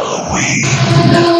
Halloween.